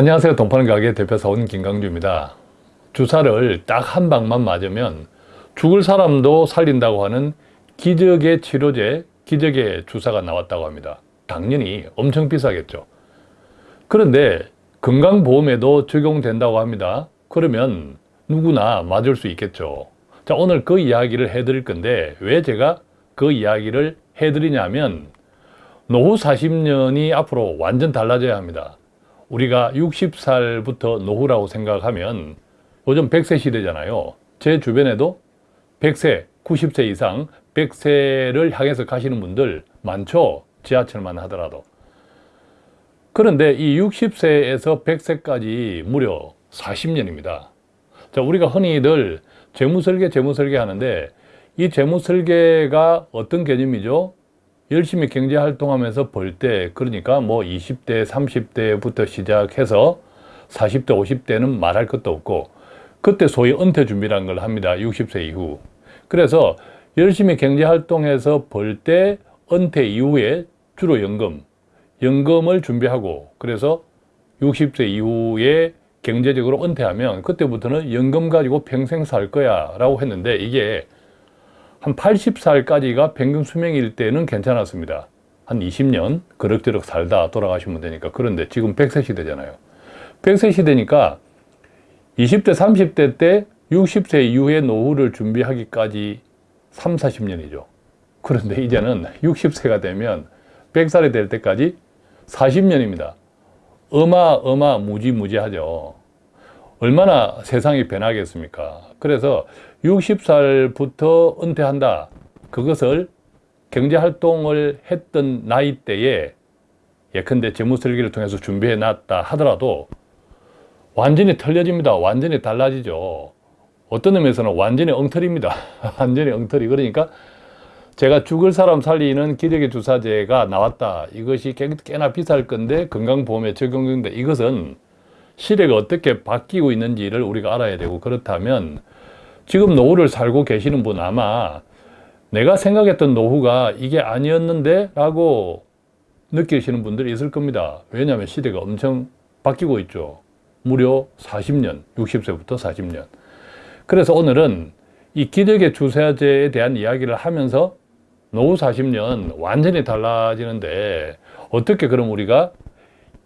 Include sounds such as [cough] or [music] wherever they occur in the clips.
안녕하세요. 동파는 가게 대표사원 김강주입니다. 주사를 딱 한 방만 맞으면 죽을 사람도 살린다고 하는 기적의 치료제, 기적의 주사가 나왔다고 합니다. 당연히 엄청 비싸겠죠. 그런데 건강보험에도 적용된다고 합니다. 그러면 누구나 맞을 수 있겠죠. 자, 오늘 그 이야기를 해드릴 건데 왜 제가 그 이야기를 해드리냐면 노후 40년이 앞으로 완전 달라져야 합니다. 우리가 60살부터 노후라고 생각하면 요즘 100세 시대잖아요. 제 주변에도 100세, 90세 이상 100세를 향해서 가시는 분들 많죠. 지하철만 하더라도. 그런데 이 60세에서 100세까지 무려 40년입니다. 자, 우리가 흔히들 재무설계, 재무설계 하는데 이 재무설계가 어떤 개념이죠? 열심히 경제활동하면서 벌 때, 그러니까 뭐 20대, 30대부터 시작해서 40대, 50대는 말할 것도 없고 그때 소위 은퇴 준비라는 걸 합니다. 60세 이후. 그래서 열심히 경제활동해서 벌 때 은퇴 이후에 주로 연금, 연금을 준비하고 그래서 60세 이후에 경제적으로 은퇴하면 그때부터는 연금 가지고 평생 살 거야 라고 했는데 이게 한 80살까지가 평균 수명일 때는 괜찮았습니다. 한 20년 그럭저럭 살다 돌아가시면 되니까 그런데 지금 100세 시대잖아요. 100세 시대니까 20대 30대 때 60세 이후에 노후를 준비하기까지 3, 40년이죠. 그런데 이제는 60세가 되면 100살이 될 때까지 40년입니다. 어마어마 무지무지하죠. 얼마나 세상이 변하겠습니까? 그래서 60살부터 은퇴한다. 그것을 경제활동을 했던 나이대에 예컨대 재무설계를 통해서 준비해 놨다 하더라도 완전히 틀려집니다. 완전히 달라지죠. 어떤 의미에서는 완전히 엉터리입니다. [laughs] 완전히 엉터리. 그러니까 제가 죽을 사람 살리는 기력의 주사제가 나왔다. 이것이 꽤나 비쌀 건데 건강보험에 적용된다. 이것은 시대가 어떻게 바뀌고 있는지를 우리가 알아야 되고 그렇다면 지금 노후를 살고 계시는 분 아마 내가 생각했던 노후가 이게 아니었는데 라고 느끼시는 분들이 있을 겁니다. 왜냐하면 시대가 엄청 바뀌고 있죠. 무려 40년, 60세부터 40년. 그래서 오늘은 이 기력의 주사제에 대한 이야기를 하면서 노후 40년 완전히 달라지는데 어떻게 그럼 우리가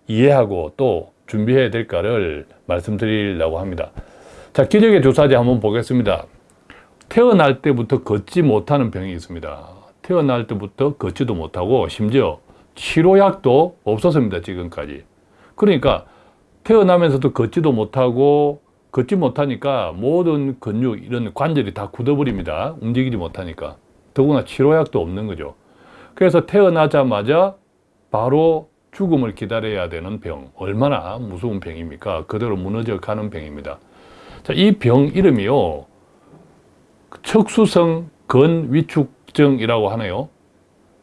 이해하고 또 준비해야 될까를 말씀드리려고 합니다. 자, 기력의 주사제 한번 보겠습니다. 태어날 때부터 걷지 못하는 병이 있습니다. 태어날 때부터 걷지도 못하고 심지어 치료약도 없었습니다. 지금까지. 그러니까 태어나면서도 걷지도 못하고 걷지 못하니까 모든 근육 이런 관절이 다 굳어버립니다. 움직이지 못하니까. 더구나 치료약도 없는 거죠. 그래서 태어나자마자 바로 죽음을 기다려야 되는 병. 얼마나 무서운 병입니까? 그대로 무너져 가는 병입니다. 자, 이병 이름이요. 척수성 근위축증이라고 하네요.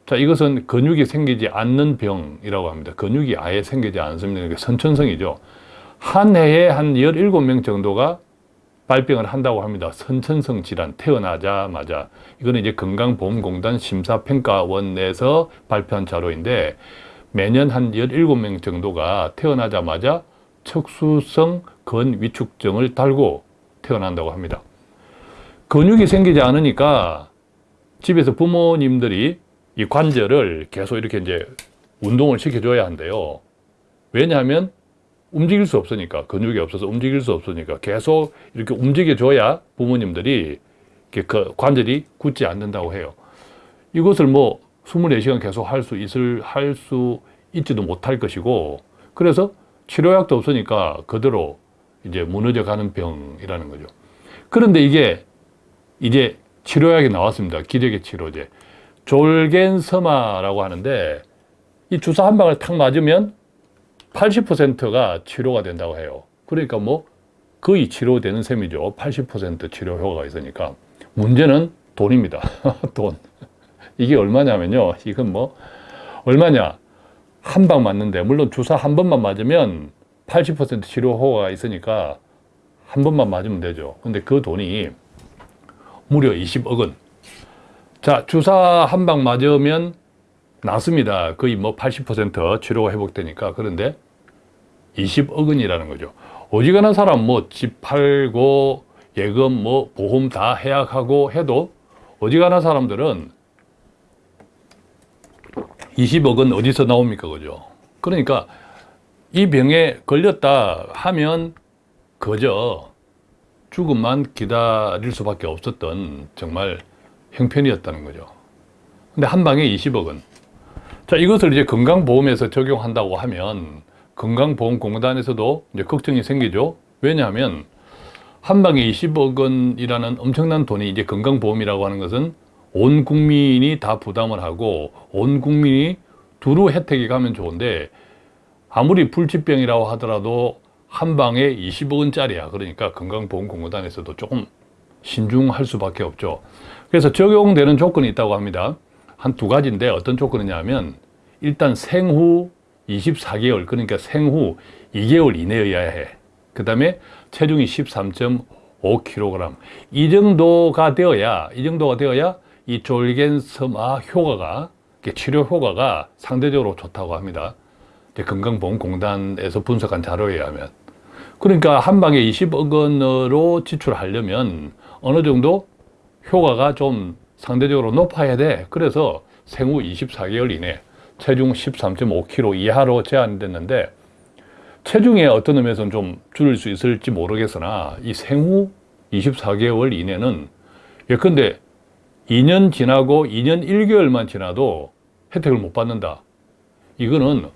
자, 이것은 근육이 생기지 않는 병이라고 합니다. 근육이 아예 생기지 않습니다. 선천성이죠. 한 해에 한 17명 정도가 발병을 한다고 합니다. 선천성 질환 태어나자마자 이거는 이제 건강보험공단 심사평가원 내에서 발표한 자료인데 매년 한 17명 정도가 태어나자마자 척수성 근위축증을 달고 태어난다고 합니다. 근육이 생기지 않으니까 집에서 부모님들이 이 관절을 계속 이렇게 이제 운동을 시켜줘야 한대요. 왜냐하면 움직일 수 없으니까 근육이 없어서 움직일 수 없으니까 계속 이렇게 움직여줘야 부모님들이 그 관절이 굳지 않는다고 해요. 이것을 뭐 24시간 계속 할 수 있을 할 수 있지도 못할 것이고 그래서 치료약도 없으니까 그대로 이제 무너져 가는 병이라는 거죠. 그런데 이게 이제 치료약이 나왔습니다. 기력의 치료제. 졸겐서마라고 하는데 이 주사 한 방을 탁 맞으면 80%가 치료가 된다고 해요. 그러니까 뭐 거의 치료되는 셈이죠. 80% 치료 효과가 있으니까. 문제는 돈입니다. [laughs] 돈. 이게 얼마냐면요. 이건 뭐 얼마냐. 한 방 맞는데 물론 주사 한 번만 맞으면 80% 치료 효과가 있으니까 한 번만 맞으면 되죠. 근데 그 돈이 무려 20억 원. 자, 주사 한 방 맞으면 낫습니다. 거의 뭐 80% 치료가 회복되니까. 그런데 20억 원이라는 거죠. 어지간한 사람 뭐 집 팔고 예금 뭐 보험 다 해약하고 해도 어지간한 사람들은 20억 원 어디서 나옵니까? 그죠? 그러니까 이 병에 걸렸다 하면 그저 죽음만 기다릴 수밖에 없었던 정말 형편이었다는 거죠. 근데 한 방에 20억 원. 자, 이것을 이제 건강보험에서 적용한다고 하면 건강보험공단에서도 이제 걱정이 생기죠. 왜냐하면 한 방에 20억 원이라는 엄청난 돈이 이제 건강보험이라고 하는 것은 온 국민이 다 부담을 하고 온 국민이 두루 혜택이 가면 좋은데 아무리 불치병이라고 하더라도 한 방에 20억 원짜리야. 그러니까 건강보험공단에서도 조금 신중할 수밖에 없죠. 그래서 적용되는 조건이 있다고 합니다. 한 두 가지인데 어떤 조건이냐면 일단 생후 24개월 그러니까 생후 2개월 이내여야 해. 그 다음에 체중이 13.5kg 이 정도가 되어야 이 정도가 되어야 이 졸겐스마 효과가 치료 효과가 상대적으로 좋다고 합니다. 건강보험공단에서 분석한 자료에 의하면 그러니까 한 방에 20억 원으로 지출하려면 어느 정도 효과가 좀 상대적으로 높아야 돼. 그래서 생후 24개월 이내 체중 13.5kg 이하로 제한됐는데 체중에 어떤 의미에서는 좀 줄일 수 있을지 모르겠으나 이 생후 24개월 이내는 예컨대 2년 지나고 2년 1개월만 지나도 혜택을 못 받는다. 이거는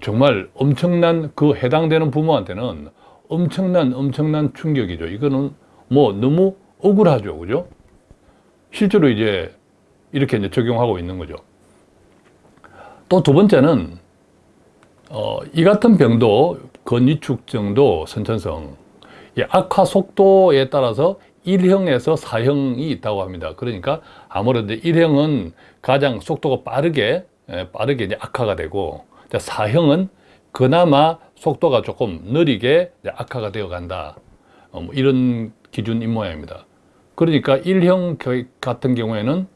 정말 엄청난 그 해당되는 부모한테는 엄청난 엄청난 충격이죠. 이거는 뭐 너무 억울하죠. 그죠? 실제로 이제 이렇게 이제 적용하고 있는 거죠. 또 두 번째는 어, 이 같은 병도 건위축 정도 선천성 이 악화 속도에 따라서 1형에서 4형이 있다고 합니다. 그러니까 아무래도 1형은 가장 속도가 빠르게 예, 빠르게 이제 악화가 되고 4형은 그나마 속도가 조금 느리게 악화가 되어 간다. 어, 뭐 이런 기준인 모양입니다. 그러니까 1형 같은 경우에는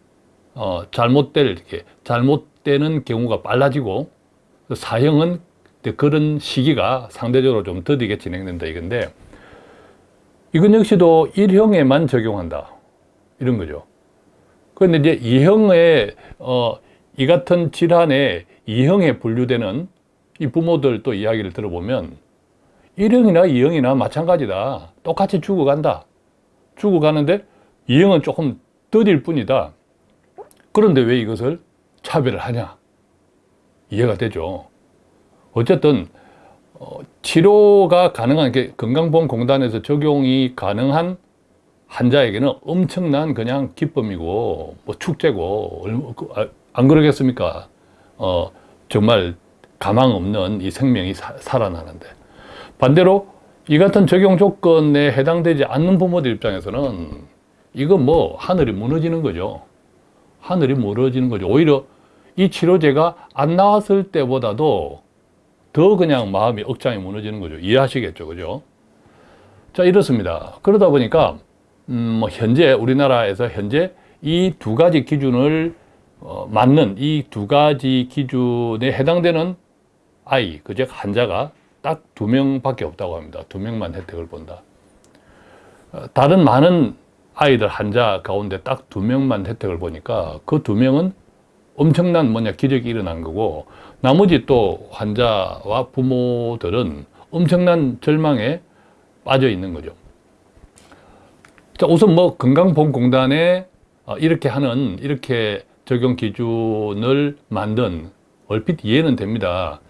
어, 잘못될 이렇게 잘못되는 경우가 빨라지고 4형은 그런 시기가 상대적으로 좀 더디게 진행된다 이건데 이건 역시도 1형에만 적용한다 이런 거죠. 그런데 이제 2형의 어, 이 같은 질환에 2형에 분류되는 이 부모들 또 이야기를 들어보면 1형이나 2형이나 마찬가지다. 똑같이 죽어간다. 죽어가는데 2형은 조금 더딜 뿐이다. 그런데 왜 이것을 차별을 하냐? 이해가 되죠. 어쨌든 어, 치료가 가능한 게 건강보험공단에서 적용이 가능한 환자에게는 엄청난 그냥 기쁨이고 뭐 축제고 그, 아, 안 그러겠습니까? 어, 정말 가망 없는 이 생명이 사, 살아나는데 반대로 이 같은 적용 조건에 해당되지 않는 부모들 입장에서는 이건 뭐 하늘이 무너지는 거죠. 하늘이 무너지는 거죠. 오히려 이 치료제가 안 나왔을 때보다도 더 그냥 마음이 억장이 무너지는 거죠. 이해하시겠죠. 그죠? 자, 이렇습니다. 그러다 보니까, 음, 뭐, 현재, 우리나라에서 현재 이 두 가지 기준을 어, 맞는 이 두 가지 기준에 해당되는 아이, 그즉 환자가 딱 두 명밖에 없다고 합니다. 두 명만 혜택을 본다. 어, 다른 많은 아이들 환자 가운데 딱 두 명만 혜택을 보니까 그 두 명은 엄청난 뭐냐 기적이 일어난 거고 나머지 또 환자와 부모들은 엄청난 절망에 빠져 있는 거죠. 자, 우선 뭐 건강보험공단에 어, 이렇게 하는 이렇게 적용 기준을 만든 얼핏 이해는 됩니다.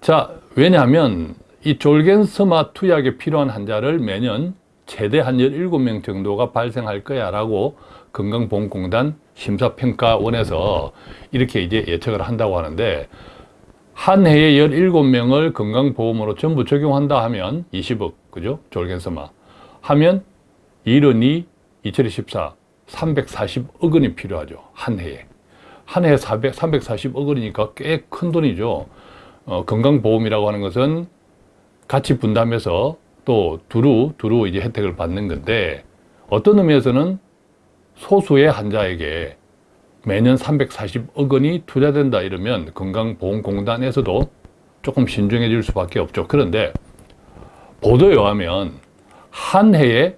자, 왜냐하면 이 졸겐스마 투약에 필요한 환자를 매년 최대 한 17명 정도가 발생할 거야 라고 건강보험공단 심사평가원에서 이렇게 이제 예측을 한다고 하는데 한 해에 17명을 건강보험으로 전부 적용한다 하면 20억, 그죠? 졸겐스마. 하면 1원이 2014, 340억 원이 필요하죠. 한 해에. 한 해에 400, 340억 원이니까 꽤 큰 돈이죠. 어, 건강보험이라고 하는 것은 같이 분담해서 또 두루, 두루 이제 혜택을 받는 건데 어떤 의미에서는 소수의 환자에게 매년 340억 원이 투자된다 이러면 건강보험공단에서도 조금 신중해질 수밖에 없죠. 그런데 보도에 의하면 한 해에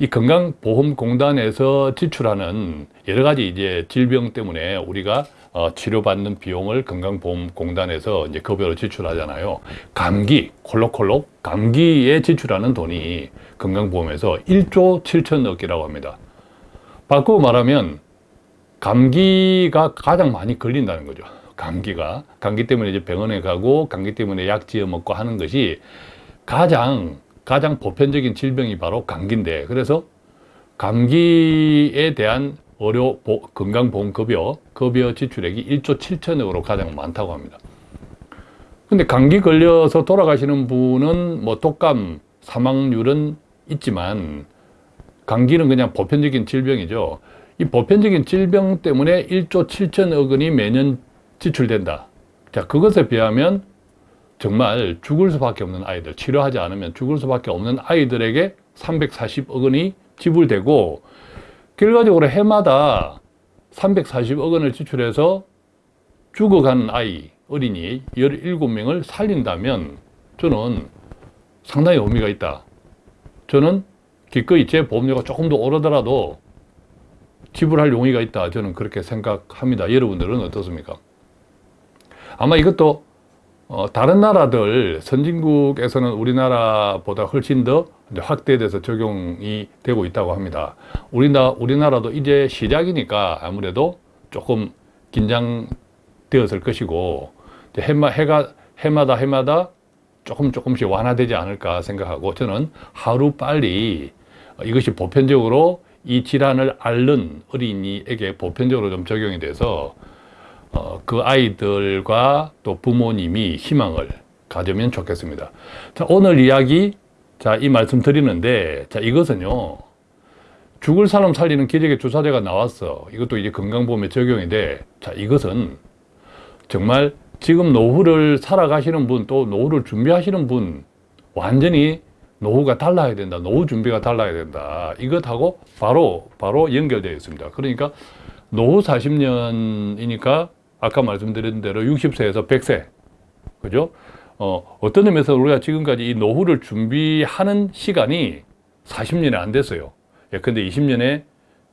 이 건강보험공단에서 지출하는 여러 가지 이제 질병 때문에 우리가 어, 치료받는 비용을 건강보험공단에서 이제 급여로 지출하잖아요. 감기, 콜록콜록 감기에 지출하는 돈이 건강보험에서 1조 7천억 이라고 합니다. 바꾸고 말하면 감기가 가장 많이 걸린다는 거죠. 감기가. 감기 때문에 이제 병원에 가고 감기 때문에 약 지어 먹고 하는 것이 가장 가장 보편적인 질병이 바로 감기인데 그래서 감기에 대한 의료 보, 건강보험급여 급여 지출액이 1조 7천억으로 가장 많다고 합니다. 근데 감기 걸려서 돌아가시는 분은 뭐 독감 사망률은 있지만 감기는 그냥 보편적인 질병이죠. 이 보편적인 질병 때문에 1조 7천억 원이 매년 지출된다. 자, 그것에 비하면 정말 죽을 수밖에 없는 아이들, 치료하지 않으면 죽을 수밖에 없는 아이들에게 340억 원이 지불되고 결과적으로 해마다 340억 원을 지출해서 죽어가는 아이, 어린이 17명을 살린다면 저는 상당히 의미가 있다. 저는 기꺼이 제 보험료가 조금 더 오르더라도 지불할 용의가 있다. 저는 그렇게 생각합니다. 여러분들은 어떻습니까? 아마 이것도 어, 다른 나라들 선진국에서는 우리나라보다 훨씬 더 확대돼서 적용이 되고 있다고 합니다. 우리나, 우리나라도 이제 시작이니까 아무래도 조금 긴장되었을 것이고 해마, 해가, 해마다 해마다 조금 조금씩 완화되지 않을까 생각하고 저는 하루 빨리 이것이 보편적으로 이 질환을 앓는 어린이에게 보편적으로 좀 적용이 돼서 어, 그 아이들과 또 부모님이 희망을 가지면 좋겠습니다. 자, 오늘 이야기, 자, 이 말씀 드리는데, 자, 이것은요, 죽을 사람 살리는 기적의 주사제가 나왔어. 이것도 이제 건강보험에 적용이 돼. 자, 이것은 정말 지금 노후를 살아가시는 분, 또 노후를 준비하시는 분, 완전히 노후가 달라야 된다. 노후 준비가 달라야 된다. 이것하고 바로, 바로 연결되어 있습니다. 그러니까 노후 40년이니까 아까 말씀드린 대로 60세에서 100세. 그죠? 어, 어떤 의미에서 우리가 지금까지 이 노후를 준비하는 시간이 40년이 안 됐어요. 예, 근데 20년에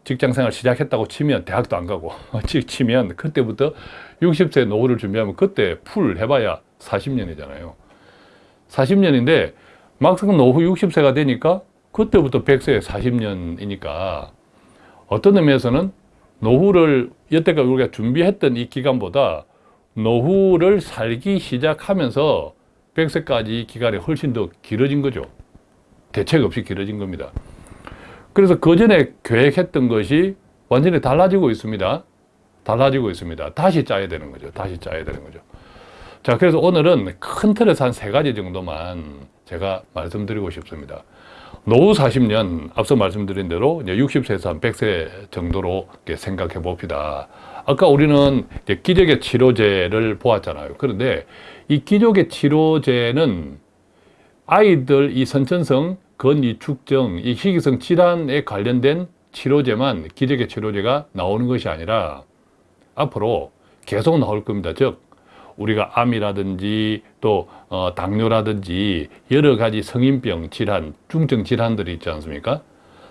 직장 생활 시작했다고 치면 대학도 안 가고 [laughs] 치면 그때부터 60세 노후를 준비하면 그때 풀 해봐야 40년이잖아요. 40년인데 막상 노후 60세가 되니까 그때부터 100세 40년이니까 어떤 의미에서는 노후를 여태까지 우리가 준비했던 이 기간보다 노후를 살기 시작하면서 100세까지 기간이 훨씬 더 길어진 거죠. 대책 없이 길어진 겁니다. 그래서 그 전에 계획했던 것이 완전히 달라지고 있습니다. 달라지고 있습니다. 다시 짜야 되는 거죠. 다시 짜야 되는 거죠. 자, 그래서 오늘은 큰 틀에서 한 세 가지 정도만 제가 말씀드리고 싶습니다. 노후 40년 앞서 말씀드린 대로 이제 60세에서 한 100세 정도로 생각해 봅시다. 아까 우리는 기적의 치료제를 보았잖아요. 그런데 이 기적의 치료제는 아이들 이 선천성 건이축증, 이 희귀성 질환에 관련된 치료제만 기적의 치료제가 나오는 것이 아니라 앞으로 계속 나올 겁니다. 즉 우리가 암이라든지 또 어, 당뇨라든지 여러 가지 성인병 질환, 중증 질환들이 있지 않습니까?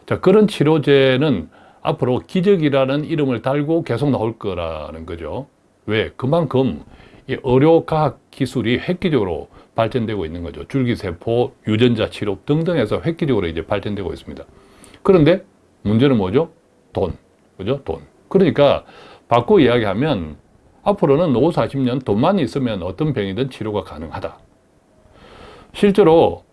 자, 그런 치료제는 앞으로 기적이라는 이름을 달고 계속 나올 거라는 거죠. 왜? 그만큼 이 의료과학 기술이 획기적으로 발전되고 있는 거죠. 줄기세포, 유전자 치료 등등해서 획기적으로 이제 발전되고 있습니다. 그런데 문제는 뭐죠? 돈. 그죠? 돈. 그러니까 바꿔 이야기하면 앞으로는 노후 40년 돈만 있으면 어떤 병이든 치료가 가능하다. 실제로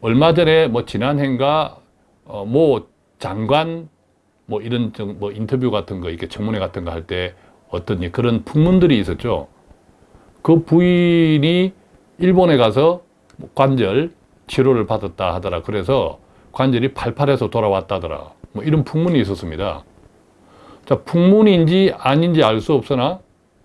얼마 전에 뭐 지난해인가 어, 뭐 장관 뭐 이런 뭐 인터뷰 같은 거 이렇게 청문회 같은 거 할 때 어떤 그런 풍문들이 있었죠. 그 부인이 일본에 가서 뭐 관절 치료를 받았다 하더라. 그래서 관절이 팔팔해서 돌아왔다더라. 뭐 이런 풍문이 있었습니다. 자, 풍문인지 아닌지 알 수 없으나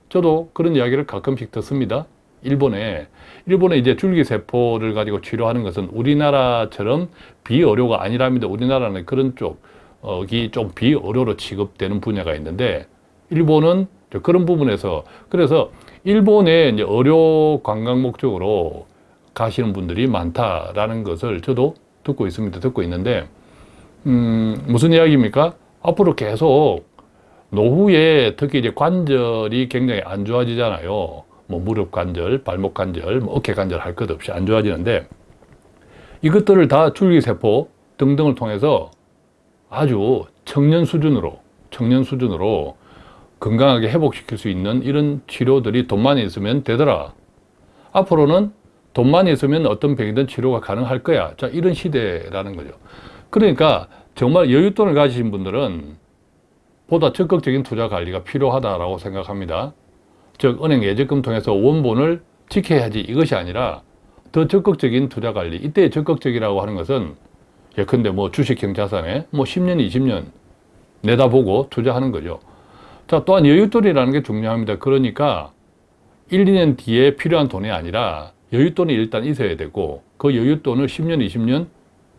저도 그런 이야기를 가끔씩 듣습니다. 일본에 일본에 이제 줄기세포를 가지고 치료하는 것은 우리나라처럼 비의료가 아니랍니다. 우리나라는 그런 쪽이 좀 비의료로 취급되는 분야가 있는데 일본은 저 그런 부분에서 그래서 일본에 이제 의료 관광 목적으로 가시는 분들이 많다라는 것을 저도 듣고 있습니다. 듣고 있는데 음, 무슨 이야기입니까? 앞으로 계속 노후에 특히 이제 관절이 굉장히 안 좋아지잖아요. 뭐 무릎 관절, 발목 관절, 뭐 어깨 관절 할 것 없이 안 좋아지는데 이것들을 다 줄기세포 등등을 통해서 아주 청년 수준으로 청년 수준으로 건강하게 회복시킬 수 있는 이런 치료들이 돈만 있으면 되더라. 앞으로는 돈만 있으면 어떤 병이든 치료가 가능할 거야. 자, 이런 시대라는 거죠. 그러니까 정말 여윳돈을 가지신 분들은 보다 적극적인 투자 관리가 필요하다고 생각합니다. 즉, 은행 예적금 통해서 원본을 지켜야지 이것이 아니라 더 적극적인 투자 관리. 이때 적극적이라고 하는 것은 예컨대 뭐 주식형 자산에 뭐 10년, 20년 내다보고 투자하는 거죠. 자, 또한 여윳돈이라는 게 중요합니다. 그러니까 1, 2년 뒤에 필요한 돈이 아니라 여윳돈이 일단 있어야 되고 그 여윳돈을 10년, 20년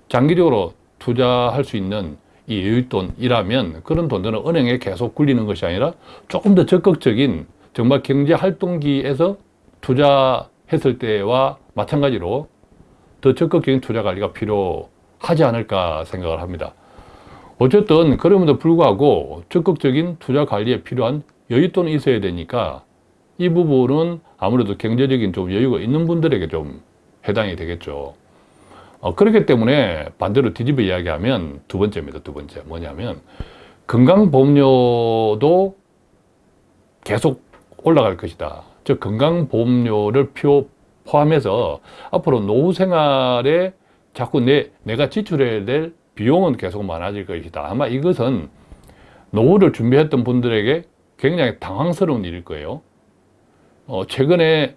장기적으로 투자할 수 있는 이 여윳돈이라면 그런 돈들은 은행에 계속 굴리는 것이 아니라 조금 더 적극적인 정말 경제 활동기에서 투자했을 때와 마찬가지로 더 적극적인 투자 관리가 필요하지 않을까 생각을 합니다. 어쨌든 그럼에도 불구하고 적극적인 투자 관리에 필요한 여윳돈이 있어야 되니까 이 부분은 아무래도 경제적인 좀 여유가 있는 분들에게 좀 해당이 되겠죠. 어, 그렇기 때문에 반대로 뒤집어 이야기하면 두 번째입니다. 두 번째. 뭐냐면 건강보험료도 계속 올라갈 것이다. 즉 건강보험료를 표 포함해서 앞으로 노후 생활에 자꾸 내, 내가 지출해야 될 비용은 계속 많아질 것이다. 아마 이것은 노후를 준비했던 분들에게 굉장히 당황스러운 일일 거예요. 어, 최근에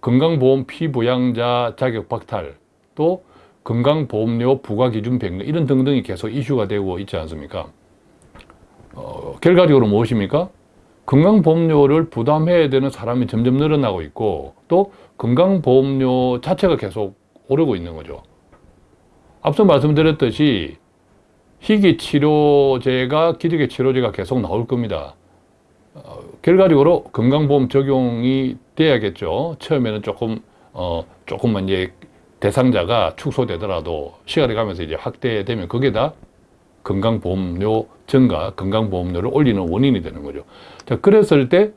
건강보험 피부양자 자격 박탈 또 건강보험료 부과기준 변경 이런 등등이 계속 이슈가 되고 있지 않습니까? 어, 결과적으로 무엇입니까? 건강보험료를 부담해야 되는 사람이 점점 늘어나고 있고 또 건강보험료 자체가 계속 오르고 있는 거죠. 앞서 말씀드렸듯이 희귀치료제가 기저귀 치료제가 계속 나올 겁니다. 어, 결과적으로 건강보험 적용이 돼야겠죠. 처음에는 조금 어, 조금만 이제 대상자가 축소되더라도 시간이 가면서 이제 확대되면 그게 다 건강보험료 증가, 건강보험료를 올리는 원인이 되는 거죠. 자, 그랬을 때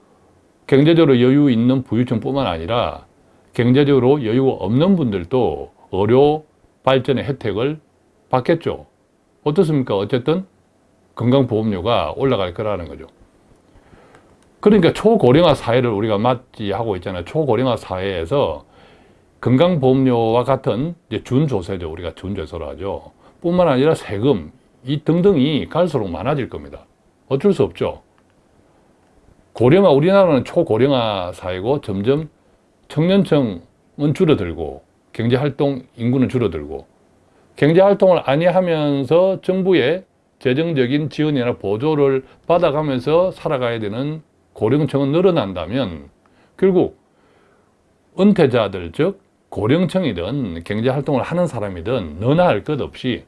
경제적으로 여유 있는 부유층뿐만 아니라 경제적으로 여유가 없는 분들도 의료 발전의 혜택을 받겠죠. 어떻습니까? 어쨌든 건강보험료가 올라갈 거라는 거죠. 그러니까 초고령화 사회를 우리가 맞이하고 있잖아요. 초고령화 사회에서 건강보험료와 같은 준조세죠. 우리가 준조세로 하죠. 뿐만 아니라 세금, 이 등등이 갈수록 많아질 겁니다. 어쩔 수 없죠. 고령화, 우리나라는 초고령화 사회고 점점 청년층은 줄어들고 경제활동 인구는 줄어들고 경제활동을 아니하면서 정부의 재정적인 지원이나 보조를 받아가면서 살아가야 되는 고령층은 늘어난다면 결국 은퇴자들 즉 고령층이든 경제활동을 하는 사람이든 너나 할 것 없이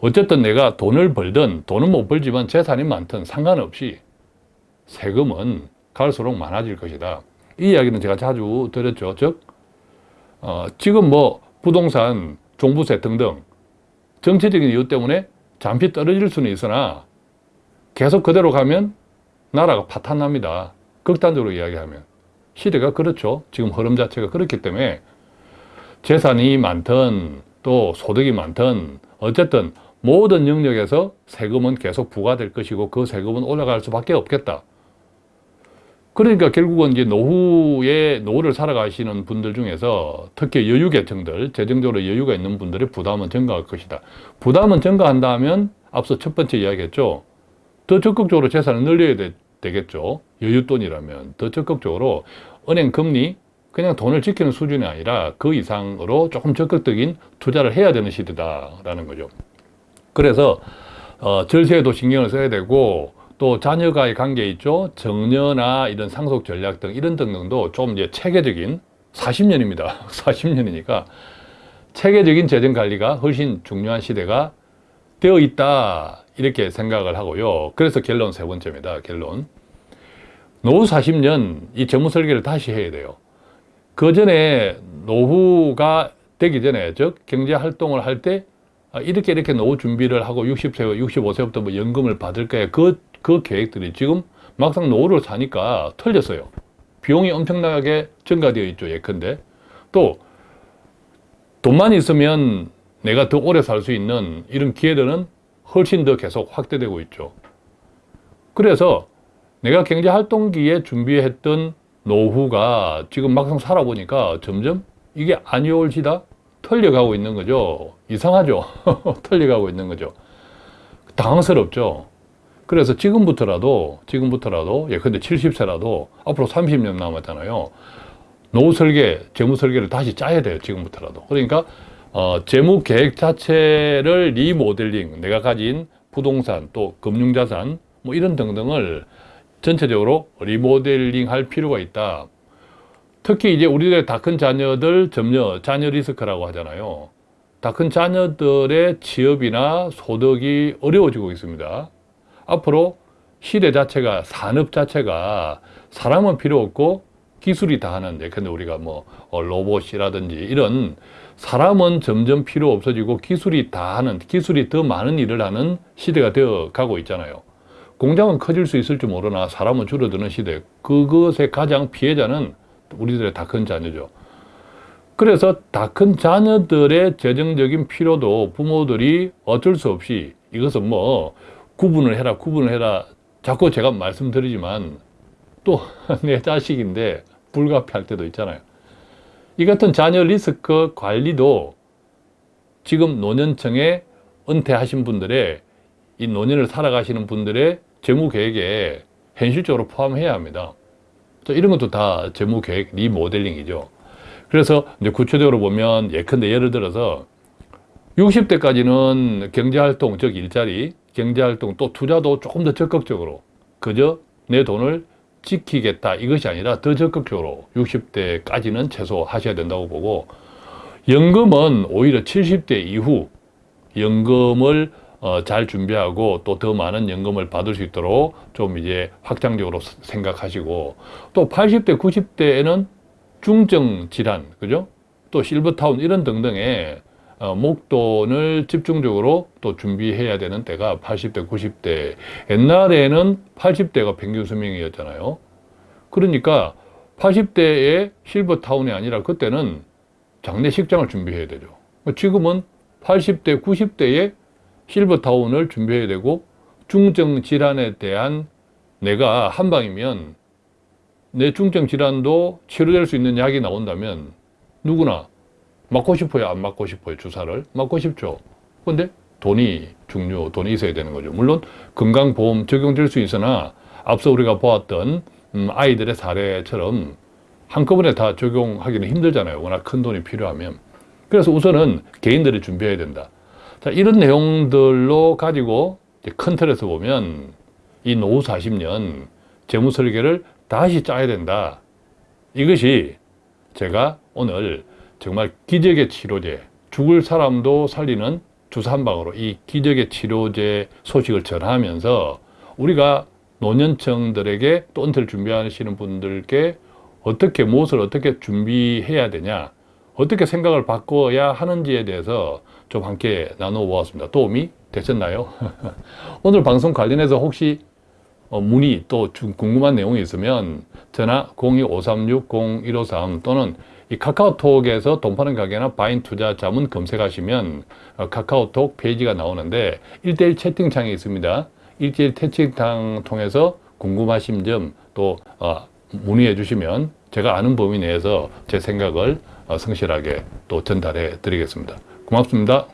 어쨌든 내가 돈을 벌든 돈은 못 벌지만 재산이 많든 상관없이 세금은 갈수록 많아질 것이다. 이 이야기는 제가 자주 드렸죠. 즉 어, 지금 뭐 부동산, 종부세 등등 정치적인 이유 때문에 잠시 떨어질 수는 있으나 계속 그대로 가면 나라가 파탄납니다. 극단적으로 이야기하면. 시대가 그렇죠. 지금 흐름 자체가 그렇기 때문에 재산이 많든 또 소득이 많든 어쨌든 모든 영역에서 세금은 계속 부과될 것이고 그 세금은 올라갈 수밖에 없겠다. 그러니까 결국은 이제 노후에 노후를 살아가시는 분들 중에서 특히 여유 계층들, 재정적으로 여유가 있는 분들의 부담은 증가할 것이다. 부담은 증가한다면 앞서 첫 번째 이야기했죠. 더 적극적으로 재산을 늘려야 되, 겠죠 여윳돈이라면 더 적극적으로 은행 금리 그냥 돈을 지키는 수준이 아니라 그 이상으로 조금 적극적인 투자를 해야 되는 시대다라는 거죠. 그래서 어, 절세에도 신경을 써야 되고 또 자녀과의 관계 있죠. 정년나 이런 상속 전략 등 이런 등등도 좀 이제 체계적인 40년입니다. 40년이니까 [laughs] 체계적인 재정 관리가 훨씬 중요한 시대가 되어 있다 이렇게 생각을 하고요. 그래서 결론 세 번째입니다. 결론. 노후 40년 이 재무 설계를 다시 해야 돼요. 그 전에 노후가 되기 전에 즉 경제 활동을 할때 아, 이렇게 이렇게 노후 준비를 하고 60세, 65세부터 뭐 연금을 받을 거야. 그, 그 계획들이 지금 막상 노후를 사니까 틀렸어요. 비용이 엄청나게 증가되어 있죠. 예컨대. 또 돈만 있으면 내가 더 오래 살 수 있는 이런 기회들은 훨씬 더 계속 확대되고 있죠. 그래서 내가 경제 활동기에 준비했던 노후가 지금 막상 살아보니까 점점 이게 아니올지다 털려가고 있는 거죠. 이상하죠. [laughs] 털려가고 있는 거죠. 당황스럽죠. 그래서 지금부터라도, 지금부터라도, 예컨대 70세라도 앞으로 30년 남았잖아요. 노후 설계, 재무 설계를 다시 짜야 돼요. 지금부터라도. 그러니까, 어, 재무 계획 자체를 리모델링, 내가 가진 부동산, 또 금융자산, 뭐 이런 등등을 전체적으로 리모델링 할 필요가 있다. 특히 이제 우리들의 다 큰 자녀들 점녀, 자녀 리스크라고 하잖아요. 다 큰 자녀들의 취업이나 소득이 어려워지고 있습니다. 앞으로 시대 자체가, 산업 자체가 사람은 필요 없고 기술이 다 하는데, 근데 우리가 뭐 어, 로봇이라든지 이런 사람은 점점 필요 없어지고 기술이 다 하는, 기술이 더 많은 일을 하는 시대가 되어 가고 있잖아요. 공장은 커질 수 있을지 모르나 사람은 줄어드는 시대. 그것의 가장 피해자는 우리들의 다 큰 자녀죠. 그래서 다 큰 자녀들의 재정적인 필요도 부모들이 어쩔 수 없이 이것은 뭐 구분을 해라, 구분을 해라. 자꾸 제가 말씀드리지만 또 [laughs] 내 자식인데 불가피할 때도 있잖아요. 이 같은 자녀 리스크 관리도 지금 노년층에 은퇴하신 분들의 이 노년을 살아가시는 분들의 재무 계획에 현실적으로 포함해야 합니다. 이런 것도 다 재무 계획 리모델링이죠. 그래서 이제 구체적으로 보면 예컨대 예를 들어서 60대까지는 경제활동, 즉 일자리, 경제활동 또 투자도 조금 더 적극적으로 그저 내 돈을 지키겠다 이것이 아니라 더 적극적으로 60대까지는 최소 하셔야 된다고 보고 연금은 오히려 70대 이후 연금을 어, 잘 준비하고 또 더 많은 연금을 받을 수 있도록 좀 이제 확장적으로 생각하시고 또 80대, 90대에는 중증 질환, 그죠? 또 실버타운 이런 등등의 어, 목돈을 집중적으로 또 준비해야 되는 때가 80대, 90대. 옛날에는 80대가 평균 수명이었잖아요. 그러니까 80대의 실버타운이 아니라 그때는 장례식장을 준비해야 되죠. 지금은 80대, 90대에 실버타운을 준비해야 되고 중증 질환에 대한 내가 한방이면 내 중증 질환도 치료될 수 있는 약이 나온다면 누구나 맞고 싶어요? 안 맞고 싶어요? 주사를? 맞고 싶죠. 근데 돈이 중요, 돈이 있어야 되는 거죠. 물론 건강보험 적용될 수 있으나 앞서 우리가 보았던 음, 아이들의 사례처럼 한꺼번에 다 적용하기는 힘들잖아요. 워낙 큰 돈이 필요하면. 그래서 우선은 개인들이 준비해야 된다. 자, 이런 내용들로 가지고 큰 틀에서 보면 이 노후 40년 재무 설계를 다시 짜야 된다. 이것이 제가 오늘 정말 기적의 치료제, 죽을 사람도 살리는 주사 한 방으로 이 기적의 치료제 소식을 전하면서 우리가 노년층들에게 또 은퇴를 준비하시는 분들께 어떻게 무엇을 어떻게 준비해야 되냐 어떻게 생각을 바꿔야 하는지에 대해서 좀 함께 나눠 보았습니다. 도움이 되셨나요? [laughs] 오늘 방송 관련해서 혹시 어, 문의 또 궁금한 내용이 있으면 전화 02-536-0153 또는 이 카카오톡에서 돈 파는 가게나 바인 투자 자문 검색하시면 어, 카카오톡 페이지가 나오는데 1대1 채팅창이 있습니다. 1대1 채팅창 통해서 궁금하신 점또 어, 문의해 주시면 제가 아는 범위 내에서 제 생각을 성실하게 또 전달해 드리겠습니다. 고맙습니다.